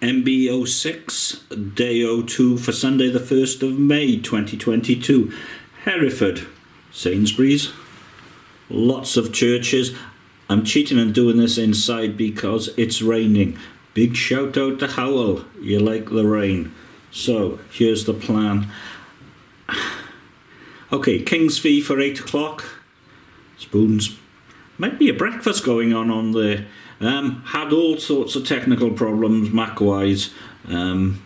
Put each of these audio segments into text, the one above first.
MB06, day 02 for Sunday, the 1st of May 2022. Hereford, Sainsbury's, lots of churches. I'm cheating and doing this inside because it's raining. Big shout out to Howell, you like the rain. So, here's the plan. Okay, King's Fee for 8 o'clock. Spoons. Might be a breakfast going on on there. Um, had all sorts of technical problems Mac wise. Um,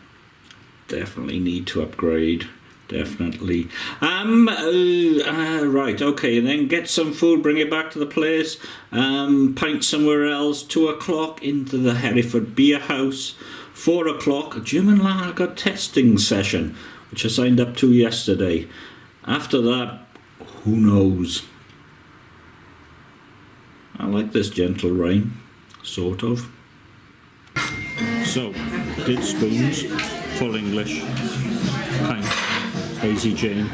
definitely need to upgrade. Definitely. Um, uh, uh, right, okay, then get some food, bring it back to the place. Um, pint somewhere else. Two o'clock into the Hereford Beer House. Four o'clock, German lager testing session, which I signed up to yesterday. After that, who knows? I like this gentle rain, sort of. So, did spoons, full English, pint, Hazy Jane,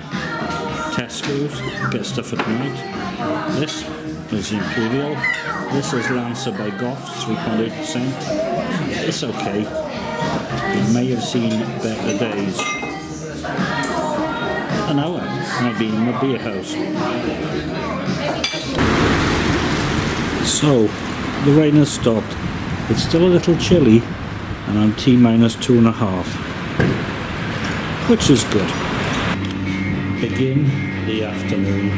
Tesco's, get stuff at night, This is Imperial. This is Lancer by Goff, 3.8%. It's okay. You may have seen better days. An hour, I'll be in the beer house. So, the rain has stopped. It's still a little chilly, and I'm T minus two and a half, which is good. Begin the afternoon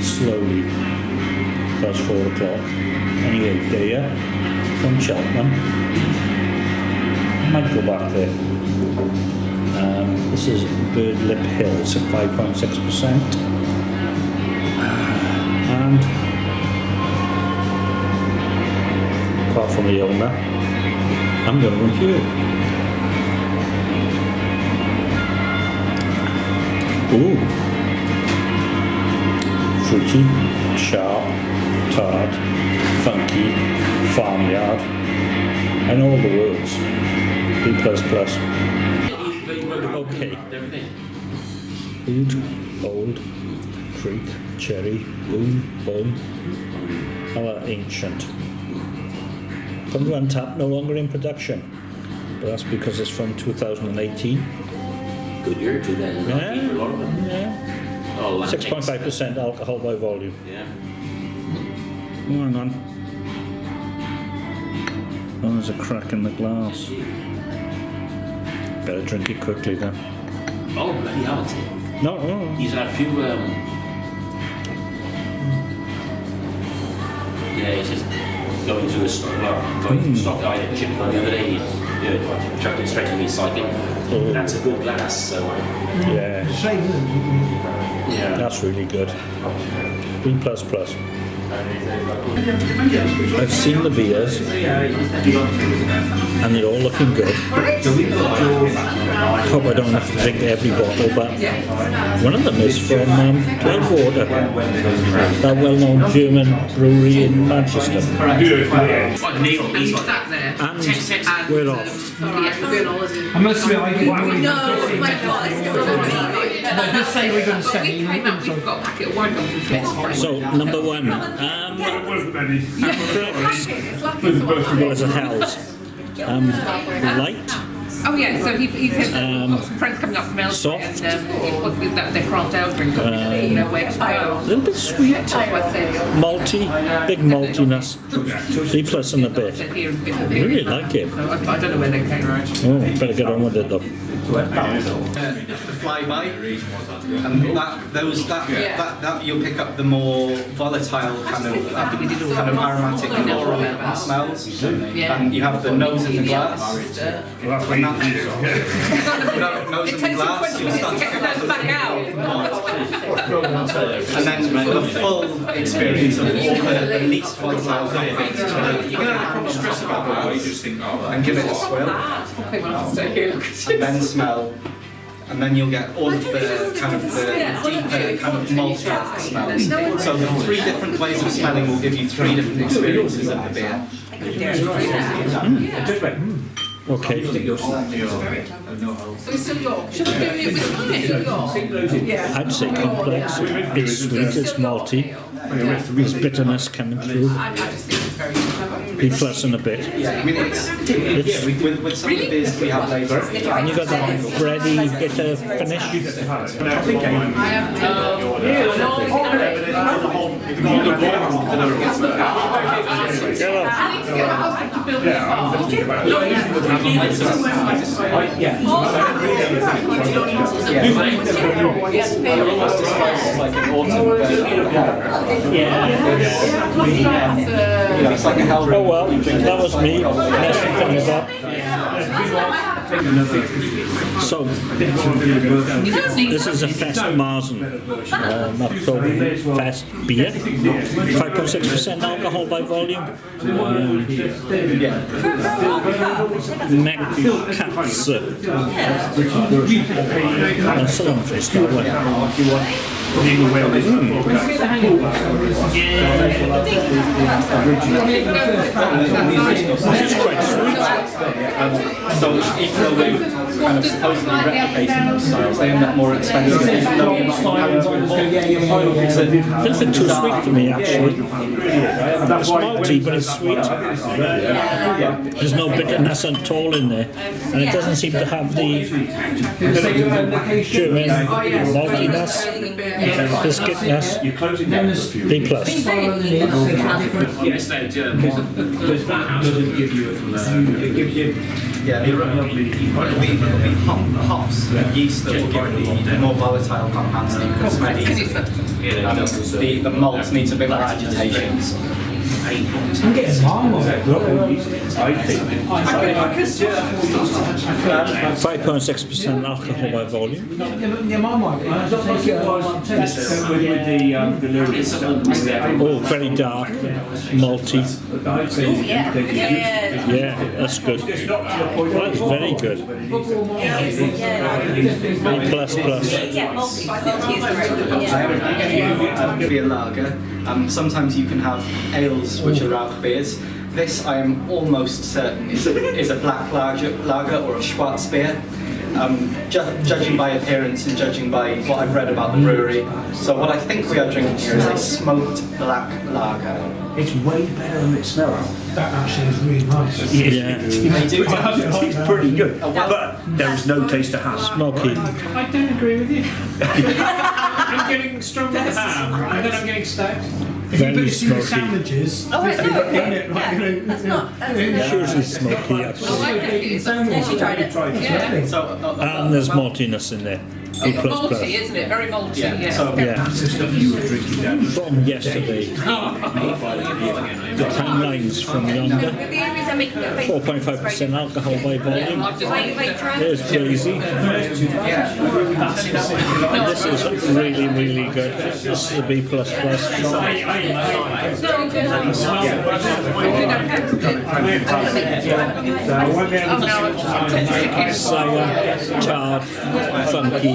slowly, past four o'clock. Anyway, there from Cheltenham. I might go back there. Um, this is Bird Lip Hill, it's at 5.6%. And apart from the owner, I'm going to here. Ooh. Fruity, sharp, tart, funky, farmyard, and all the words. B plus. Okay. Oud, old, kriek, cherry, boom, boom. How about ancient? To Untappd, no longer in production. But that's because it's from 2018. Good year, 2019 Yeah. for a lot of them. Yeah. Oh, 6.5% alcohol by volume. Yeah. Oh, hang on. Oh, there's a crack in the glass. Better drink it quickly then. Oh, bloody hell. it's- No, no. He's had a few, um... Yeah, he's just going to a stock, well, going from stock guy at Chipmunk the other day, he's yeah, chucked it straight to recycling. Oh. That's a good glass, so... Yeah, Yeah. that's really good. B plus plus. I've seen the beers and they're all looking good. Hope I don't have to drink every bottle, but one of them is from um, Cloudwater, that well-known German brewery in Manchester. That there. And we're off. Yeah, we're going on holiday. I must admit, I didn't No, my god, it's still going No, just say we're going to send you came out, we've got a packet of wine bottles from So number one, um, It's lucky it's all well as a hell's. Um, light, Oh yeah, so he, he said that we've got some friends coming up from Elsewhere soft. and um, he wants with that, their craft ale drink, um, you know, where to a little bit sweet, So I said, malty, big maltiness, B plus and a bit. said here and bit I really like it. So I, I don't know where they came from. Oh, better get on with it though. the flyby, and that those that, that that you'll pick up the more volatile kind of um, kind of aromatic floral smells, and you have the nose in the glass. And that, no, nose It takes glass, 20 you'll minutes to to get pick up back out. and then the full experience of the, the least volatile coffees, you're going to have a stress about that and give it a swill. I think we'll have to stay here. and then smell, and then you'll get all of the kind of the deeper kind of malted smells. So the three different ways of smelling will give you three different experiences of the beer. Okay. So it's still York. Should we do it with honey? Yeah. I'd say complex. It's sweet, it's malty. There's bitterness coming through. I, I just think it's very clever. B plus and a bit. Yeah, I mean, it's, yeah, with, with, with some of the beers we have later. And you got that bready bitter finish. I have Hello. I need to get a husband to build me a car. Yes, Almost described as like an autumn version of hell. You know, it's like a hell Oh well, that was me messing things up. So, this is a Fest Marzen, um, Oktoberfest beer. 5.6% alcohol by volume. Um, Neck Katze. That's a long face, that one. It's quite sweet. So even though they kind of supposedly replicating those styles, they end up more expensive even though you're not. It's a, little too sweet for me, actually. It's malty, but it's sweet. There's no bitterness at all in there, and it doesn't seem to have the German maltiness, biscuitness. B plus. Yes, they do. Because that house doesn't give you a, it gives you yeah, the, lovely. it'll be, it'll be hop, hops and yeast that will give the more volatile compounds that you can spread easily. The, the malts needs a bit more agitation. I'm getting marmalade. I think. 5.6% alcohol by volume. Yeah, my mic. I don't think it was With, with the um, the lyrics. Oh, very dark, malty. Yeah. Yeah. Yeah, that's good. That's very good. B plus plus. Yeah, multi, multi is the right beer lager. Um, sometimes you can have ales which are Rauch beers. This I am almost certain is a, is a black lager, lager or a Schwarzbier. Um, ju- judging by appearance and judging by what I've read about the brewery. So what I think we are drinking here is a smoked black lager. It's way better than it smells. That actually is really nice. Yeah, They do It's pretty good, but there is no taste to ham. smoky. I don't agree with you. I'm getting strong ham, and then I'm getting stout. If you Very put it in the smoky. sandwiches, Oh, if I you know, put it in it, yeah, like, you know, yeah. That's not, that's It's usually smoky, I actually. like it. It's a Yeah, she tried it. Yeah. So, uh, uh, And there's maltiness in there. B It's plus plus. malty, isn't it? Very malty, yeah, yeah. so Yeah, That's the stuff you were drinking down. from yesterday. The timelines from yonder. The only reason I'm making it 4.5% alcohol by volume. I've just Wait, wait. There's Daisy. This is really, really good. This is a B plus plus. Sour, oh, tart, funky,